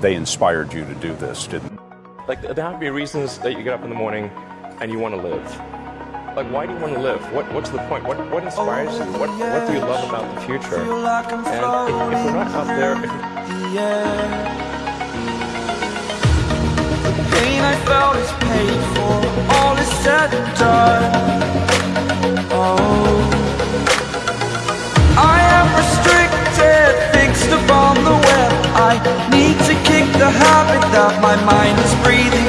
they inspired you to do this, didn't Like, there have to be reasons that you get up in the morning and you want to live. Like, why do you want to live? What, what's the point? What, what inspires you? What, what do you love about the future? And if, if we're not out there, if, pain I felt is paid for All is said and done Oh I am restricted Fixed upon the web I a habit that my mind is breathing